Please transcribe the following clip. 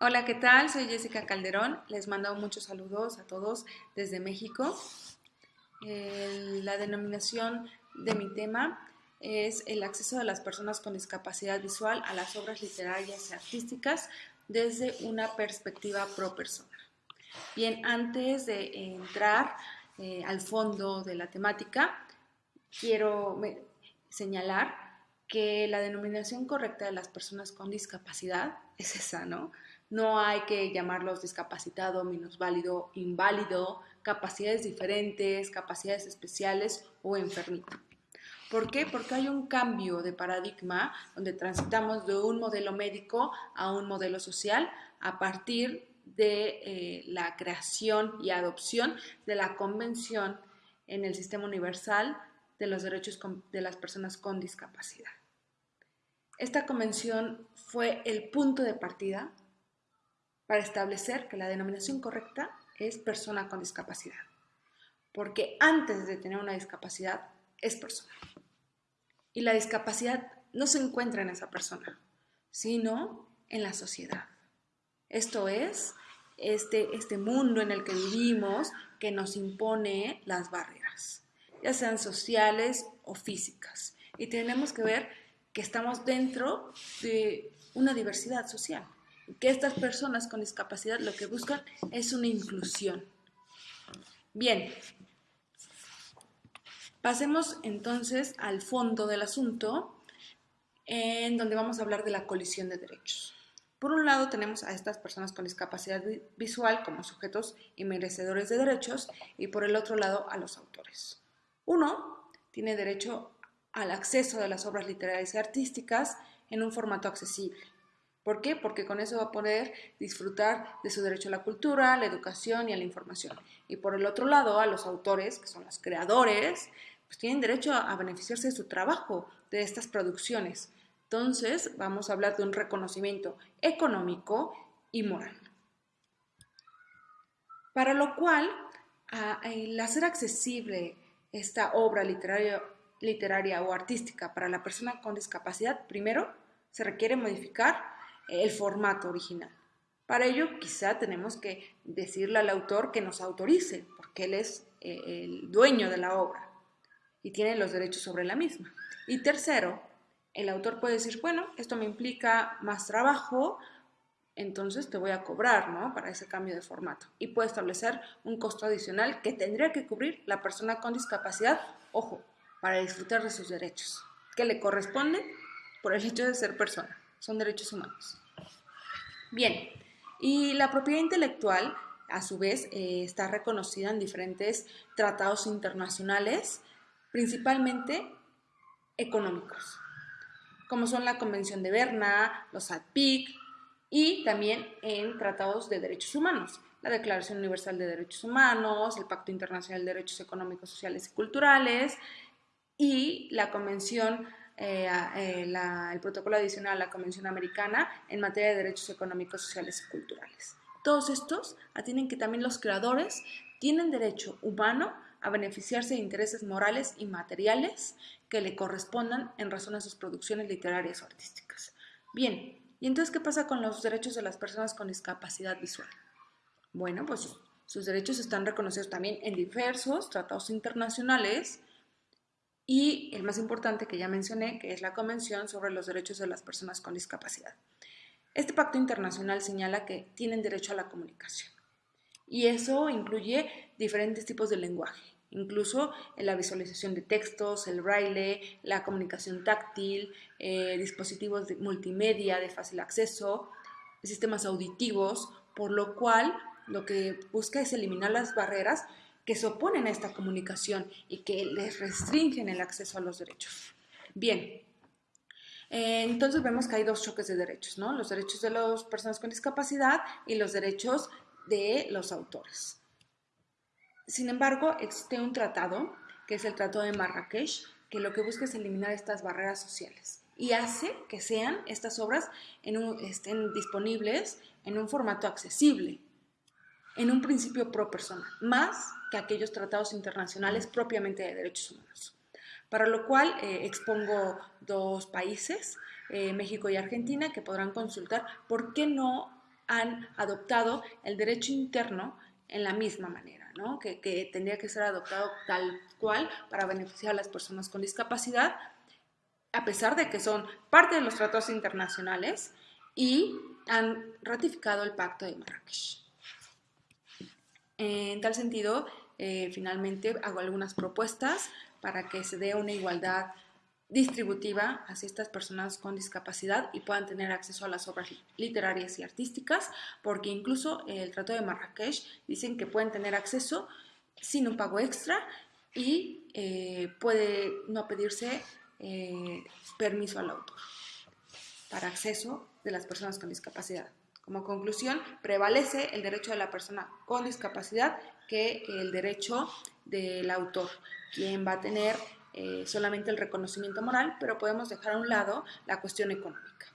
Hola, ¿qué tal? Soy Jessica Calderón. Les mando muchos saludos a todos desde México. la denominación de mi tema es el acceso de las personas con discapacidad visual a las obras literarias y artísticas desde una perspectiva pro persona. Bien, antes de entrar eh, al fondo de la temática, quiero señalar que la denominación correcta de las personas con discapacidad es esa, ¿no? No hay que llamarlos discapacitado, minusválido, inválido, capacidades diferentes, capacidades especiales o enfermito. ¿Por qué? Porque hay un cambio de paradigma donde transitamos de un modelo médico a un modelo social a partir de eh, la creación y adopción de la Convención en el Sistema Universal de los Derechos de las Personas con Discapacidad. Esta convención fue el punto de partida para establecer que la denominación correcta es persona con discapacidad, porque antes de tener una discapacidad es persona. Y la discapacidad no se encuentra en esa persona, sino en la sociedad. Esto es este, este mundo en el que vivimos que nos impone las barreras, ya sean sociales o físicas. Y tenemos que ver que estamos dentro de una diversidad social, que estas personas con discapacidad lo que buscan es una inclusión. Bien, pasemos entonces al fondo del asunto, en donde vamos a hablar de la colisión de derechos. Por un lado tenemos a estas personas con discapacidad visual como sujetos y merecedores de derechos y por el otro lado a los autores. Uno tiene derecho al acceso de las obras literarias y artísticas en un formato accesible. ¿Por qué? Porque con eso va a poder disfrutar de su derecho a la cultura, a la educación y a la información. Y por el otro lado, a los autores, que son los creadores, pues tienen derecho a beneficiarse de su trabajo, de estas producciones. Entonces, vamos a hablar de un reconocimiento económico y moral. Para lo cual, el hacer accesible esta obra literaria literaria o artística para la persona con discapacidad, primero se requiere modificar el formato original. Para ello, quizá tenemos que decirle al autor que nos autorice, porque él es eh, el dueño de la obra y tiene los derechos sobre la misma. Y tercero, el autor puede decir, bueno, esto me implica más trabajo, entonces te voy a cobrar ¿no? para ese cambio de formato. Y puede establecer un costo adicional que tendría que cubrir la persona con discapacidad, ojo, para disfrutar de sus derechos, que le corresponden por el hecho de ser persona. Son derechos humanos. Bien, y la propiedad intelectual, a su vez, eh, está reconocida en diferentes tratados internacionales, principalmente económicos, como son la Convención de Berna, los ADPIC y también en tratados de derechos humanos, la Declaración Universal de Derechos Humanos, el Pacto Internacional de Derechos Económicos, Sociales y Culturales, y la Convención, eh, eh, el protocolo adicional a la Convención Americana en materia de derechos económicos, sociales y culturales. Todos estos atienden que también los creadores tienen derecho humano a beneficiarse de intereses morales y materiales que le correspondan en razón a sus producciones literarias o artísticas. Bien, ¿y entonces qué pasa con los derechos de las personas con discapacidad visual? Bueno, pues sus derechos están reconocidos también en diversos tratados internacionales y el más importante que ya mencioné, que es la Convención sobre los Derechos de las Personas con Discapacidad. Este pacto internacional señala que tienen derecho a la comunicación y eso incluye diferentes tipos de lenguaje, incluso en la visualización de textos, el braille, la comunicación táctil, eh, dispositivos de multimedia de fácil acceso, sistemas auditivos, por lo cual lo que busca es eliminar las barreras que se oponen a esta comunicación y que les restringen el acceso a los derechos. Bien, eh, entonces vemos que hay dos choques de derechos, ¿no? Los derechos de las personas con discapacidad y los derechos de los autores. Sin embargo, existe un tratado, que es el Tratado de Marrakech, que lo que busca es eliminar estas barreras sociales y hace que sean estas obras estén disponibles en un formato accesible, en un principio pro persona, más que aquellos tratados internacionales propiamente de derechos humanos. Para lo cual eh, expongo dos países, eh, México y Argentina, que podrán consultar por qué no han adoptado el derecho interno en la misma manera, ¿no? que, que tendría que ser adoptado tal cual para beneficiar a las personas con discapacidad, a pesar de que son parte de los tratados internacionales y han ratificado el Pacto de Marrakech. En tal sentido, eh, finalmente hago algunas propuestas para que se dé una igualdad distributiva hacia estas personas con discapacidad y puedan tener acceso a las obras literarias y artísticas, porque incluso el Tratado de Marrakech dicen que pueden tener acceso sin un pago extra y eh, puede no pedirse eh, permiso al autor para acceso de las personas con discapacidad. Como conclusión, prevalece el derecho de la persona con discapacidad que el derecho del autor, quien va a tener eh, solamente el reconocimiento moral, pero podemos dejar a un lado la cuestión económica.